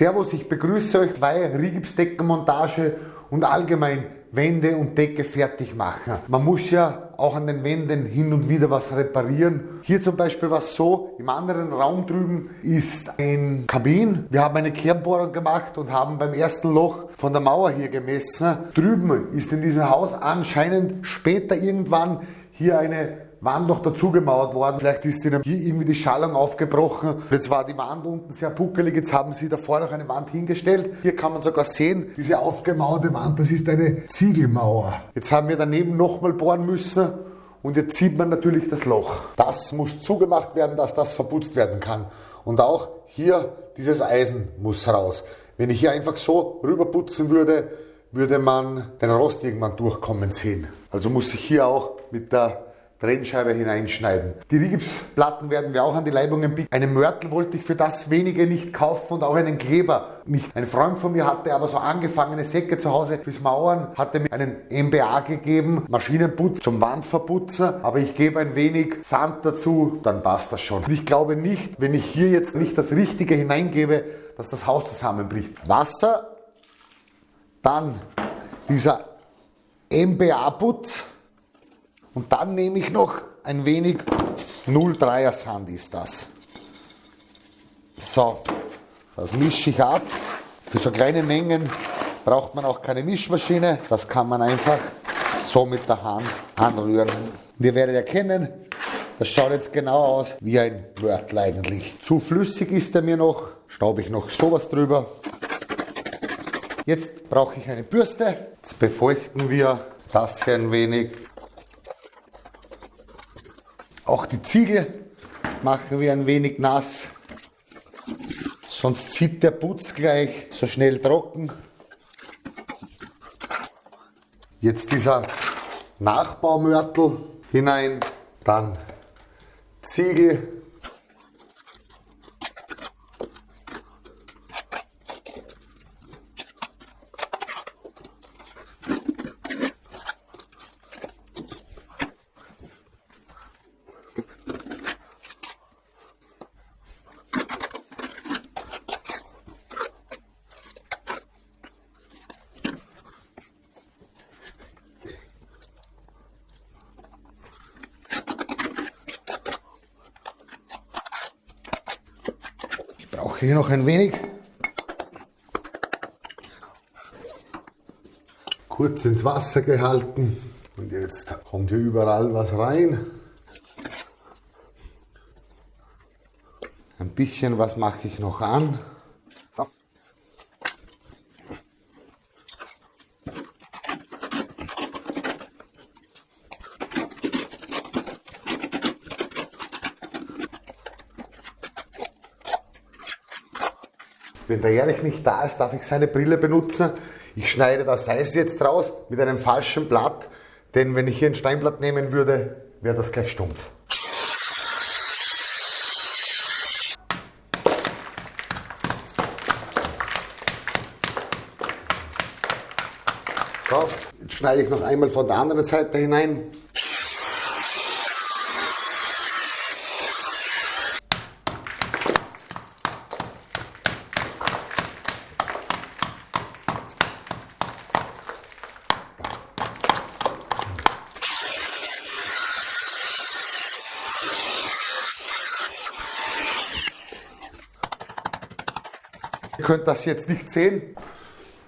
Servus, ich begrüße euch bei Rigipsdeckenmontage und allgemein Wände und Decke fertig machen. Man muss ja auch an den Wänden hin und wieder was reparieren. Hier zum Beispiel was so, im anderen Raum drüben ist ein Kabin. Wir haben eine Kernbohrung gemacht und haben beim ersten Loch von der Mauer hier gemessen. Drüben ist in diesem Haus anscheinend später irgendwann hier eine Wand noch dazu gemauert worden. Vielleicht ist ihnen hier irgendwie die Schallung aufgebrochen. Jetzt war die Wand unten sehr puckelig. Jetzt haben sie davor noch eine Wand hingestellt. Hier kann man sogar sehen, diese aufgemauerte Wand, das ist eine Ziegelmauer. Jetzt haben wir daneben nochmal bohren müssen. Und jetzt sieht man natürlich das Loch. Das muss zugemacht werden, dass das verputzt werden kann. Und auch hier dieses Eisen muss raus. Wenn ich hier einfach so rüberputzen würde, würde man den Rost irgendwann durchkommen sehen. Also muss ich hier auch mit der Trennscheibe hineinschneiden. Die Rigipsplatten werden wir auch an die Leibungen biegen. Einen Mörtel wollte ich für das wenige nicht kaufen und auch einen Kleber nicht. Ein Freund von mir hatte aber so angefangene Säcke zu Hause fürs Mauern, hatte mir einen MBA gegeben, Maschinenputz zum Wandverputzen, aber ich gebe ein wenig Sand dazu, dann passt das schon. Ich glaube nicht, wenn ich hier jetzt nicht das Richtige hineingebe, dass das Haus zusammenbricht. Wasser, dann dieser MBA-Putz, und dann nehme ich noch ein wenig 0,3er Sand ist das. So, das mische ich ab. Für so kleine Mengen braucht man auch keine Mischmaschine. Das kann man einfach so mit der Hand anrühren. Und ihr werdet erkennen, das schaut jetzt genau aus wie ein Wörtel eigentlich. Zu flüssig ist er mir noch, staube ich noch sowas drüber. Jetzt brauche ich eine Bürste. Jetzt befeuchten wir das hier ein wenig. Auch die Ziegel machen wir ein wenig nass, sonst zieht der Putz gleich so schnell trocken. Jetzt dieser Nachbaumörtel hinein, dann Ziegel hier noch ein wenig. Kurz ins Wasser gehalten und jetzt kommt hier überall was rein. Ein bisschen was mache ich noch an. Wenn der Erich nicht da ist, darf ich seine Brille benutzen. Ich schneide das Eis jetzt raus mit einem falschen Blatt, denn wenn ich hier ein Steinblatt nehmen würde, wäre das gleich stumpf. So, jetzt schneide ich noch einmal von der anderen Seite hinein. Könnt das jetzt nicht sehen.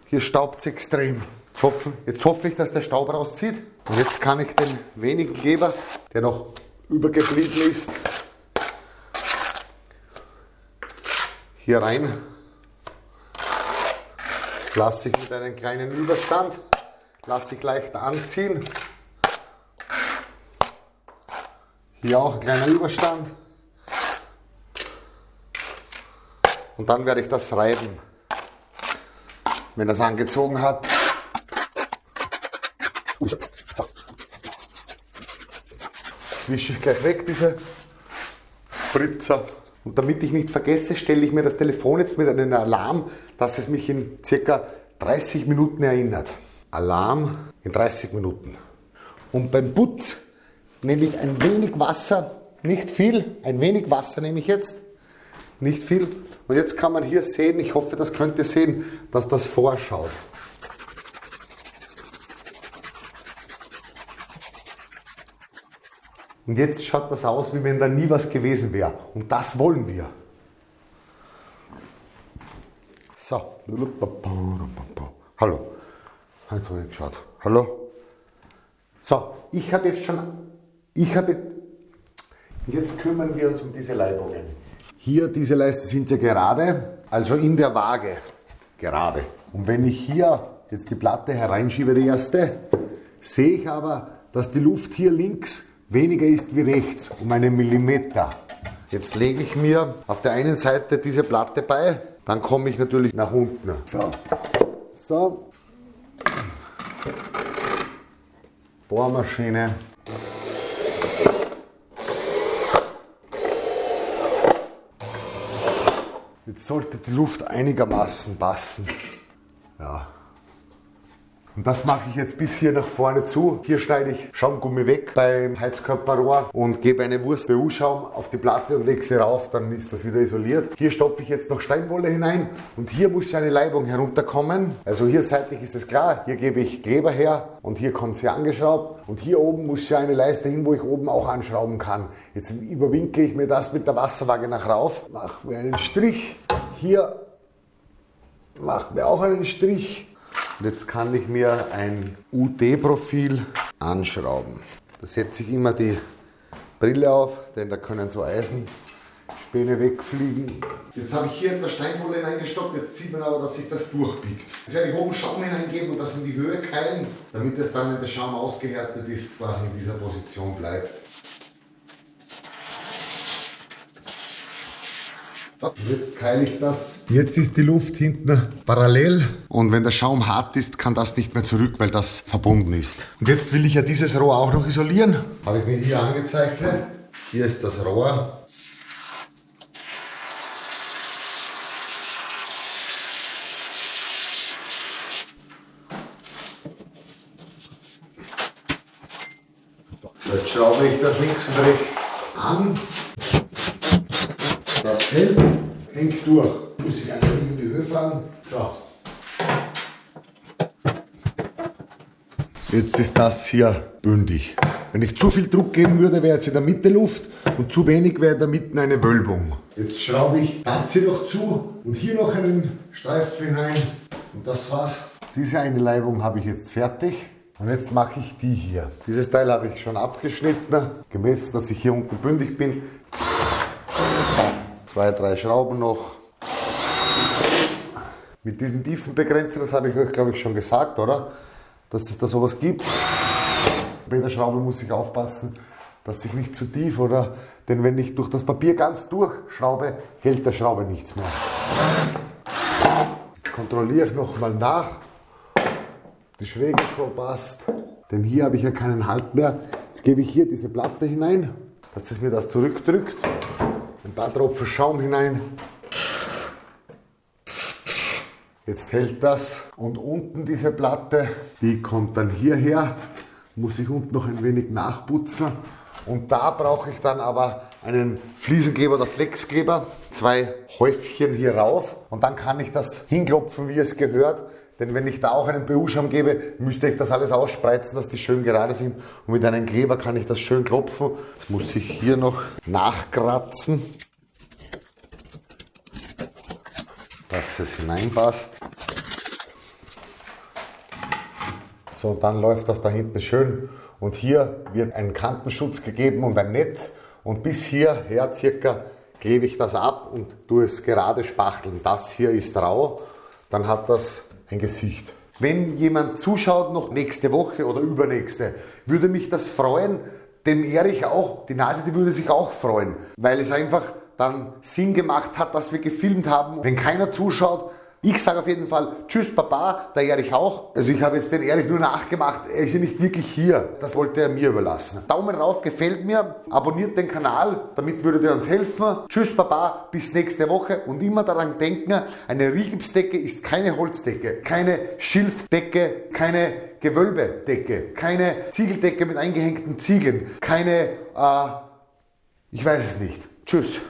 Hier staubt es extrem. Jetzt hoffe, jetzt hoffe ich, dass der Staub rauszieht. Und jetzt kann ich den wenigen Kleber, der noch übergeblieben ist, hier rein. Lasse ich mit einem kleinen Überstand, lasse ich leicht anziehen. Hier auch ein kleiner Überstand. Und dann werde ich das reiben. Wenn das angezogen hat. Wische ich gleich weg, diese Spritzer. Und damit ich nicht vergesse, stelle ich mir das Telefon jetzt mit einem Alarm, dass es mich in circa 30 Minuten erinnert. Alarm in 30 Minuten. Und beim Putz nehme ich ein wenig Wasser, nicht viel, ein wenig Wasser nehme ich jetzt nicht viel. Und jetzt kann man hier sehen, ich hoffe, das könnt ihr sehen, dass das vorschaut. Und jetzt schaut das aus, wie wenn da nie was gewesen wäre. Und das wollen wir. So. Hallo. Jetzt habe ich geschaut. Hallo. So, ich habe jetzt schon, ich habe, jetzt kümmern wir uns um diese Leibungen. Hier, diese Leisten sind ja gerade, also in der Waage, gerade. Und wenn ich hier jetzt die Platte hereinschiebe, die erste, sehe ich aber, dass die Luft hier links weniger ist wie rechts, um einen Millimeter. Jetzt lege ich mir auf der einen Seite diese Platte bei, dann komme ich natürlich nach unten. So. so. Bohrmaschine. Jetzt sollte die Luft einigermaßen passen. Ja. Und das mache ich jetzt bis hier nach vorne zu. Hier schneide ich Schaumgummi weg beim Heizkörperrohr und gebe eine Wurst BU-Schaum auf die Platte und lege sie rauf, dann ist das wieder isoliert. Hier stopfe ich jetzt noch Steinwolle hinein und hier muss ja eine Leibung herunterkommen. Also hier seitlich ist es klar, hier gebe ich Kleber her und hier kommt sie angeschraubt und hier oben muss ja eine Leiste hin, wo ich oben auch anschrauben kann. Jetzt überwinkle ich mir das mit der Wasserwaage nach rauf, mache mir einen Strich, hier mache mir auch einen Strich und jetzt kann ich mir ein UD-Profil anschrauben. Da setze ich immer die Brille auf, denn da können so Eisenspäne wegfliegen. Jetzt habe ich hier etwas Steinwolle hineingestockt, jetzt sieht man aber, dass sich das durchbiegt. Jetzt werde ich oben Schaum hineingeben und das in die Höhe keilen, damit es dann, wenn der Schaum ausgehärtet ist, quasi in dieser Position bleibt. Jetzt keile ich das. Jetzt ist die Luft hinten parallel und wenn der Schaum hart ist, kann das nicht mehr zurück, weil das verbunden ist. Und jetzt will ich ja dieses Rohr auch noch isolieren. Habe ich mir hier angezeichnet. Hier ist das Rohr. Jetzt schraube ich das links und rechts an. Das hält, hängt durch. Muss ich einfach in die Höhe fahren. So. Jetzt ist das hier bündig. Wenn ich zu viel Druck geben würde, wäre jetzt in der Mitte Luft und zu wenig wäre in der Mitte eine Wölbung. Jetzt schraube ich das hier noch zu und hier noch einen Streifen hinein und das war's. Diese eine Leibung habe ich jetzt fertig. Und jetzt mache ich die hier. Dieses Teil habe ich schon abgeschnitten, gemessen, dass ich hier unten bündig bin zwei, drei Schrauben noch. Mit diesen Tiefenbegrenzer, das habe ich euch glaube ich schon gesagt, oder? Dass es da sowas gibt. Bei der Schraube muss ich aufpassen, dass ich nicht zu tief, oder? Denn wenn ich durch das Papier ganz durchschraube, hält der Schraube nichts mehr. Jetzt kontrolliere ich nochmal nach, die Schräge so passt. Denn hier habe ich ja keinen Halt mehr. Jetzt gebe ich hier diese Platte hinein, dass es mir das zurückdrückt ein paar Tropfen Schaum hinein. Jetzt hält das. Und unten diese Platte, die kommt dann hierher, muss ich unten noch ein wenig nachputzen. Und da brauche ich dann aber einen Fliesenkleber oder Flexkleber, zwei Häufchen hier rauf und dann kann ich das hinklopfen, wie es gehört. Denn wenn ich da auch einen BU-Schaum gebe, müsste ich das alles ausspreizen, dass die schön gerade sind. Und mit einem Kleber kann ich das schön klopfen. Jetzt muss ich hier noch nachkratzen, dass es hineinpasst. So, und dann läuft das da hinten schön. Und hier wird ein Kantenschutz gegeben und ein Netz. Und bis hierher circa klebe ich das ab und tue es gerade spachteln. Das hier ist rau. Dann hat das ein Gesicht. Wenn jemand zuschaut noch nächste Woche oder übernächste, würde mich das freuen, dem Erich auch, die Nase, die würde sich auch freuen, weil es einfach dann Sinn gemacht hat, dass wir gefilmt haben. Wenn keiner zuschaut, ich sage auf jeden Fall Tschüss Papa, der Erich auch. Also ich habe jetzt den Erich nur nachgemacht, er ist ja nicht wirklich hier. Das wollte er mir überlassen. Daumen rauf, gefällt mir, abonniert den Kanal, damit würdet ihr uns helfen. Tschüss Papa, bis nächste Woche und immer daran denken, eine Rigipsdecke ist keine Holzdecke, keine Schilfdecke, keine Gewölbedecke, keine Ziegeldecke mit eingehängten Ziegeln, keine, äh, ich weiß es nicht. Tschüss.